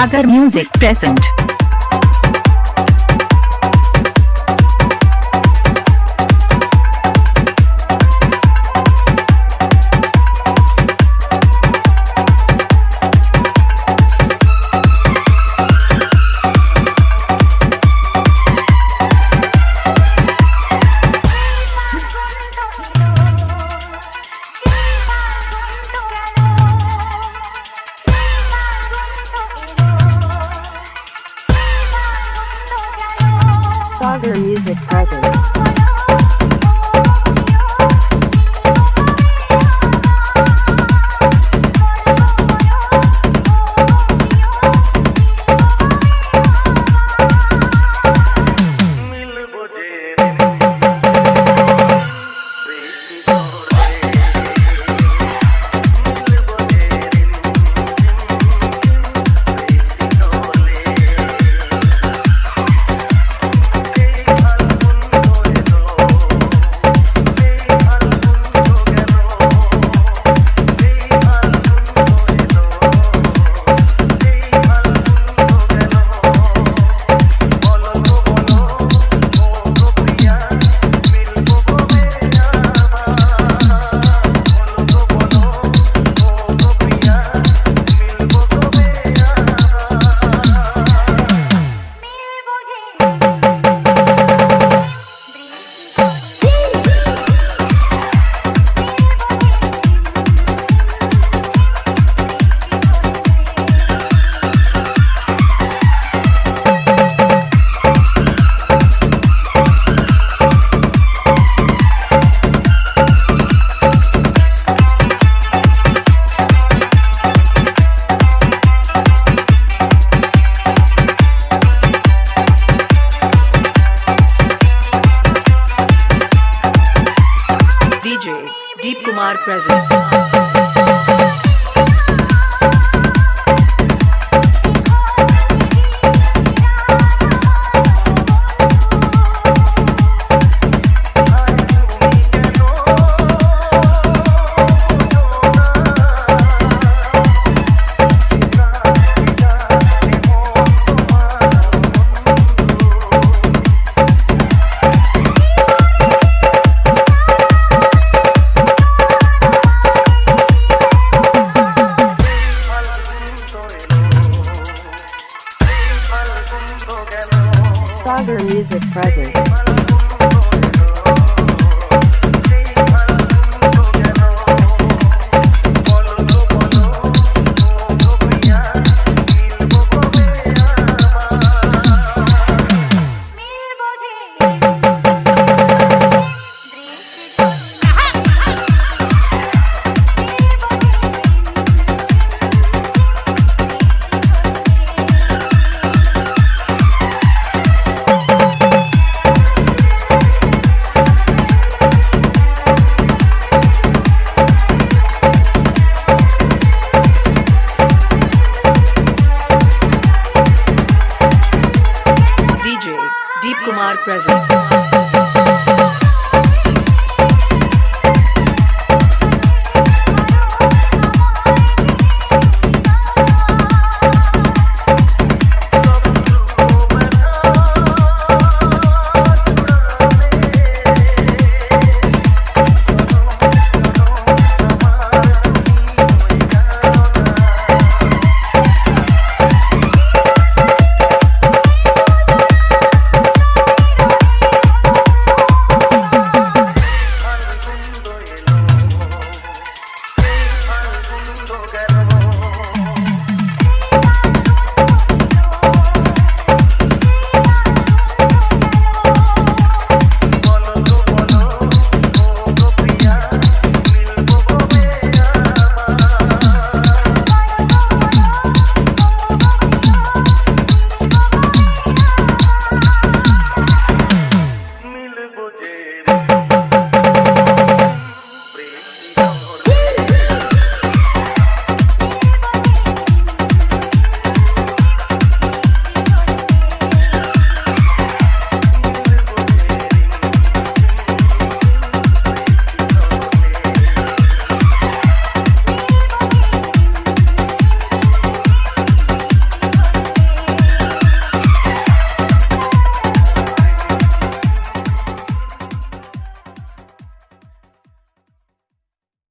Sagar music present Sagar Music present. DJ Deep Kumar present. Sagar Music present. Present.